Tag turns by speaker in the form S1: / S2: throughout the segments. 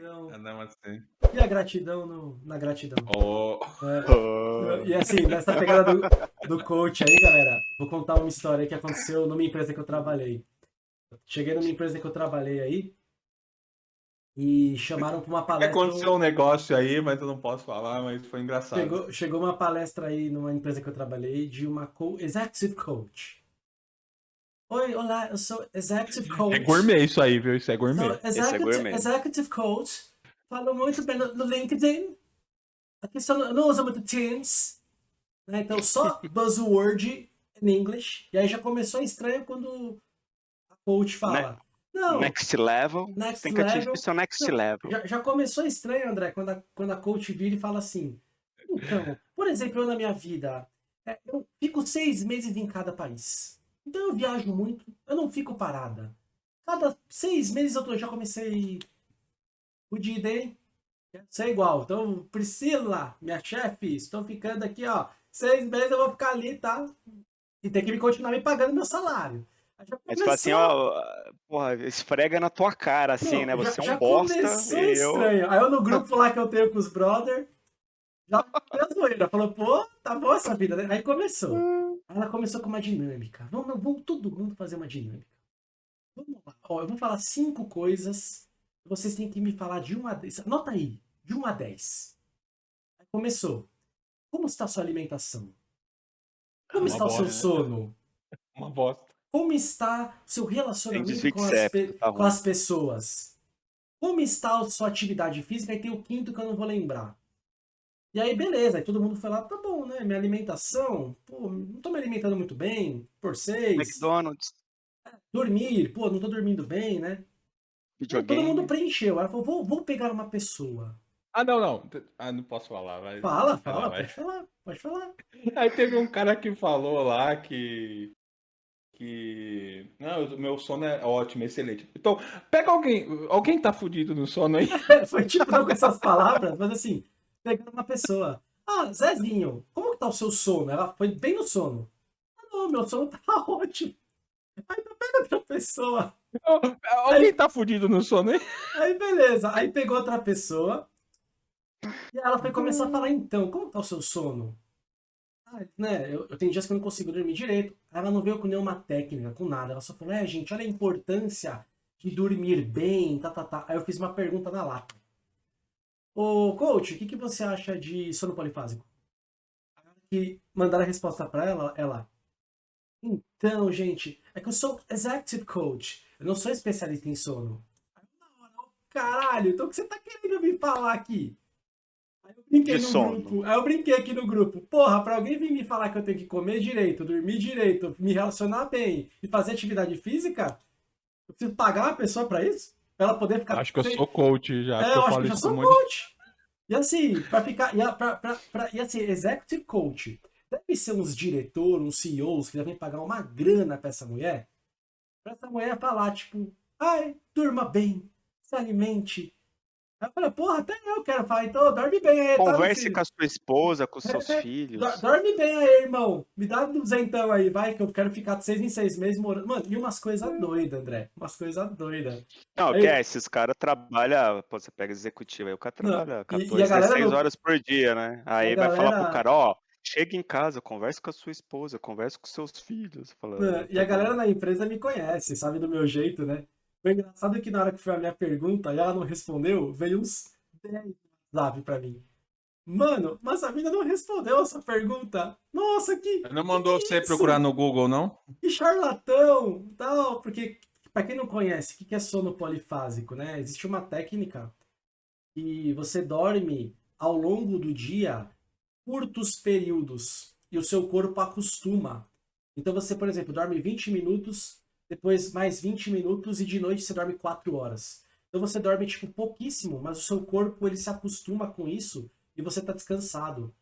S1: gratidão.
S2: É, namastê.
S1: E a gratidão no, na gratidão.
S2: Oh.
S1: É, e assim, nessa pegada do, do coach aí, galera, vou contar uma história que aconteceu numa empresa que eu trabalhei. Cheguei numa empresa que eu trabalhei aí e chamaram para uma palestra.
S2: Aconteceu um negócio aí, mas eu não posso falar, mas foi engraçado.
S1: Chegou, chegou uma palestra aí numa empresa que eu trabalhei de uma co executive coach. Oi, olá, eu sou executive coach.
S2: É gourmet isso aí, viu? Isso é gourmet.
S1: Sou executive,
S3: é gourmet.
S1: executive coach. Falo muito bem no, no LinkedIn. Aqui só não, não uso muito Teams. Né? Então só buzzword em inglês. E aí já começou estranho quando a coach fala. Não,
S3: Next level.
S1: Next
S3: Tem que atingir
S1: level.
S3: seu next
S1: Não,
S3: level.
S1: já, já começou estranho, André, quando a, quando a coach vira e fala assim. Então, por exemplo, eu na minha vida, é, eu fico seis meses em cada país. Então eu viajo muito, eu não fico parada. Cada seis meses eu tô- já comecei o dia day, quero ser igual. Então, Priscila, minha chefe, estou ficando aqui, ó. Seis meses eu vou ficar ali, tá? E tem que me continuar me pagando meu salário.
S3: Tu fala assim, ó, porra, esfrega na tua cara, assim,
S1: não,
S3: né?
S1: já-
S3: Você é
S1: já
S3: um bosta
S1: começou
S3: e eu...
S1: estranho. Aí eu no grupo lá que eu tenho com os brother, já a zoeira. Falou, pô, tá boa essa vida, né? Aí começou. Ela começou com uma dinâmica. Vamos, vamos todo mundo fazer uma dinâmica. Vamos lá. Ó, eu vou falar cinco coisas. Vocês têm que me falar de 1 a 10. Anota aí, de 1 a 10. Aí começou. Como está a sua alimentação? Como
S2: Uma
S1: está o seu
S2: bosta.
S1: sono?
S2: Uma bosta.
S1: Como está o seu relacionamento com as,
S3: tá
S1: com as pessoas? Como está a sua atividade física? E tem o quinto que eu não vou lembrar. E aí, beleza. Aí todo mundo foi lá, tá bom, né? Minha alimentação, pô, não tô me alimentando muito bem, por seis.
S3: McDonald's,
S1: Dormir, pô, não tô dormindo bem, né? Aí todo
S3: videogame.
S1: mundo preencheu. Ela falou, vou, vou pegar uma pessoa.
S2: Ah, não, não. Ah, não posso falar. Vai.
S1: Fala, fala,
S2: lá, vai.
S1: pode falar, pode falar.
S2: Aí teve um cara que falou lá que. Que. Não, o meu sono é ótimo, excelente. Então, pega alguém. Alguém tá fudido no sono aí?
S1: Foi tipo não com essas palavras, mas assim, pegando uma pessoa. Ah, Zezinho, como que tá o seu sono? Ela foi bem no sono. Ah, não, meu sono tá ótimo. Aí tu pega outra pessoa.
S2: Alguém tá fudido no sono aí?
S1: Aí beleza. Aí pegou outra pessoa. E ela foi começar a falar, então, como tá o seu sono? Ah, né, eu, eu tenho dias que eu não consigo dormir direito. Ela não veio com nenhuma técnica, com nada. Ela só falou, é, gente, olha a importância de dormir bem, tá, tá, tá. Aí eu fiz uma pergunta na lata. Ô, coach, o que, que você acha de sono polifásico? E mandaram a resposta pra ela, ela... Então, gente, é que eu sou executive coach. Eu não sou especialista em sono. Aí eu, na hora, "Ô, Caralho, então o que você tá querendo me falar aqui? Aí eu brinquei
S3: De
S1: no
S3: sono.
S1: grupo. Aí eu brinquei aqui no grupo. Porra, pra alguém vir me falar que eu tenho que comer direito, dormir direito, me relacionar bem e fazer atividade física, eu preciso pagar uma pessoa pra isso? Pra ela poder ficar.
S2: Acho que eu sou coach já.
S1: é,
S2: que
S1: eu acho que já
S2: isso
S1: sou coach. E assim, pra ficar. E, pra, pra, pra- e assim, executive coach. Deve ser uns diretores, uns CEOs que devem pagar uma grana pra essa mulher. Pra essa mulher falar, tipo, ai, durma bem, se alimente. Eu falei, porra, até eu quero falar, então dorme bem aí, tá,
S3: Converse
S1: filho?
S3: com a sua esposa, com seus filhos.
S1: Do- Dorme bem aí, irmão. Me dá um duzentão aí, vai, que eu quero ficar de seis em seis meses morando. Mano, e umas coisas doidas, André. Umas coisas doidas.
S3: Não,
S1: Aí-
S3: que é, esses caras trabalham, pô, você pega executivo aí, o cara trabalha
S1: e- e a
S3: 14,
S1: galera
S3: 16
S1: não-
S3: horas por dia, né? Aí vai falar
S1: galera-
S3: pro cara, ó, chega em casa, conversa com a sua esposa, conversa com seus filhos. Fala,
S1: Mano, E a
S3: tá
S1: galera na empresa me conhece, sabe do meu jeito, né? Foi engraçado que na hora que foi a minha pergunta e ela não respondeu, veio uns 10 WhatsApp pra mim. Mano, mas a mina não respondeu essa pergunta. Nossa, que,
S2: Não mandou
S1: que
S2: você
S1: isso?
S2: procurar no Google, não?
S1: que charlatão, tal, porque pra quem não conhece, o que que é sono polifásico, né? Existe uma técnica que você dorme ao longo do dia curtos períodos e o seu corpo acostuma. Então você, por exemplo, dorme 20 minutos, depois mais 20 minutos e de noite você dorme 4 horas. Então você dorme tipo pouquíssimo, mas o seu corpo ele se acostuma com isso e você tá descansado.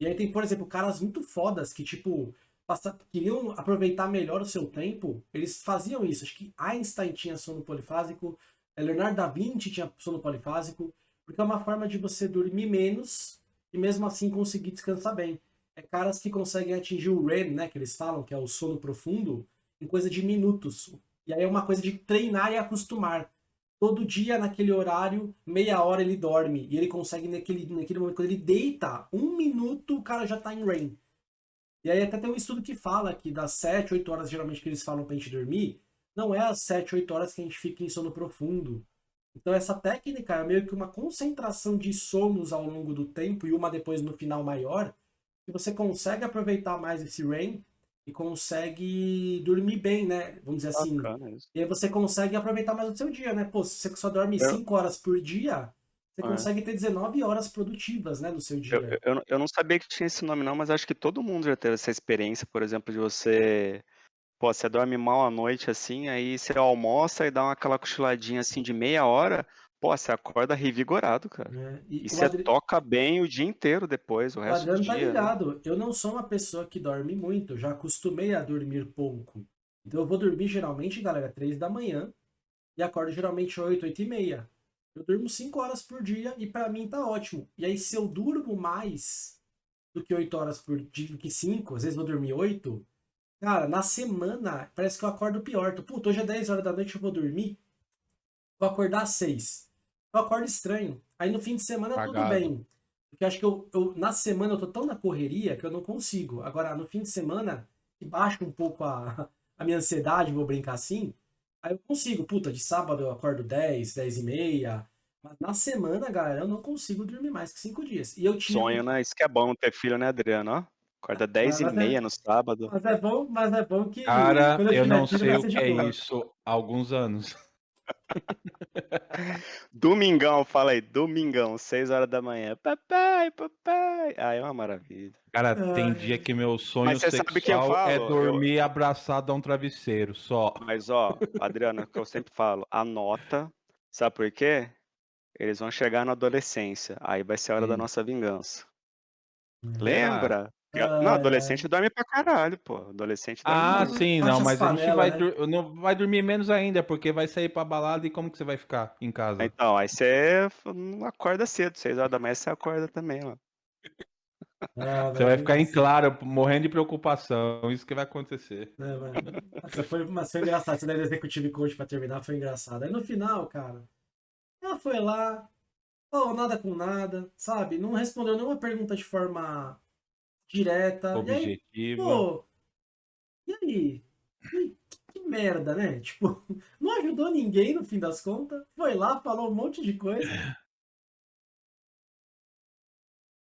S1: E aí tem, por exemplo, caras muito fodas que tipo passa- queriam aproveitar melhor o seu tempo, eles faziam isso. Acho que Einstein tinha sono polifásico, eh, Leonardo da Vinci tinha sono polifásico, porque é uma forma de você dormir menos e mesmo assim conseguir descansar bem. É caras que conseguem atingir o REM, né, que eles falam, que é o sono profundo, em coisa de minutos. E aí é uma coisa de treinar e acostumar. todo dia naquele horário, meia hora ele dorme. E ele consegue, naquele, naquele momento, quando ele deita, um minuto o cara já tá em REM. E aí até tem um estudo que fala que das 7, 8 horas geralmente que eles falam pra gente dormir, não é as 7, 8 horas que a gente fica em sono profundo. Então essa técnica é meio que uma concentração de sonos ao longo do tempo e uma depois no final maior, que você consegue aproveitar mais esse REM e consegue dormir bem, né? Vamos dizer assim.
S3: Bacana.
S1: E aí você consegue aproveitar mais o seu dia, né? Pô, se você só dorme
S3: Eu-
S1: 5 horas por dia, você
S3: É.
S1: consegue ter 19 horas produtivas, né, no seu
S3: Eu,
S1: dia.
S3: eu- eu, não- eu não sabia que tinha esse nome não, mas acho que todo mundo já teve essa experiência, por exemplo, de você, pô, você dorme mal à noite assim, aí você almoça e dá uma, aquela cochiladinha assim de meia hora, pô, você acorda revigorado, cara.
S1: né? E
S3: E você
S1: Adri-
S3: toca bem o dia inteiro depois, o
S1: O
S3: resto do
S1: Adriano tá
S3: dia. né?
S1: ligado. Eu não sou uma pessoa que dorme muito. Já acostumei a dormir pouco. Então eu vou dormir geralmente, galera, 3 da manhã. E acordo geralmente 8, 8 e meia. Eu durmo 5 horas por dia e pra mim tá ótimo. E aí se eu durmo mais do que 8 horas por dia, do que 5, às vezes vou dormir 8, cara, na semana parece que eu acordo pior. Tô, Puta, hoje é 10 horas da noite, eu vou dormir. Vou acordar às 6. Eu acordo estranho. Aí no fim de semana tudo
S2: Apagado.
S1: bem. Porque eu acho que eu, eu- na semana eu tô tão na correria que eu não consigo. Agora, no fim de semana, que baixa um pouco a, a minha ansiedade, vou brincar assim, aí eu consigo. Puta, de sábado eu acordo 10, 10 e meia. Mas na semana, galera, eu não consigo dormir mais que 5 dias. E eu tive...
S3: Sonho, né? Isso que é bom ter filho, né, Adriano? Ó, acorda 10 e
S1: mas é-
S3: meia no sábado.
S1: Mas é bom, mas é bom que...
S2: Cara, eu
S1: tiver
S2: não sei o que é isso há alguns anos.
S3: Domingão, fala aí, domingão, 6 horas da manhã. Papai, papai. Ah, é uma maravilha.
S2: Cara, tem
S1: Ai.
S2: dia que meu sonho
S3: eu
S2: sexual é dormir abraçado a um travesseiro, só.
S3: Mas, ó, Adriano, é o que eu sempre falo, anota. Sabe por quê? Eles vão chegar na adolescência. Aí vai ser a hora da
S2: Sim.
S3: nossa vingança.
S1: Hum.
S3: Lembra? Não, adolescente dorme pra caralho, pô. Adolescente dorme
S2: Ah,
S3: muito.
S2: sim,
S1: Baixa
S2: não,
S1: as
S2: mas a gente
S1: panelas,
S2: vai,
S1: né?
S2: dur- não, vai dormir menos ainda, porque vai sair pra balada e como que você vai ficar em casa?
S3: Então, aí você não acorda cedo, 6 horas da manhã você acorda também, ó.
S1: Ah,
S2: Você
S1: velho,
S2: vai ficar em claro, morrendo de preocupação, isso que vai acontecer.
S1: É, mano. Foi, mas foi engraçado. Essa daí do Executive Coach pra terminar foi engraçado. Aí no final, cara, ela foi lá, falou nada com nada, sabe? Não respondeu nenhuma pergunta de forma direta. E aí, pô, e aí? Que, que merda, né? Tipo, não ajudou ninguém no fim das contas. Foi lá, falou um monte de coisa.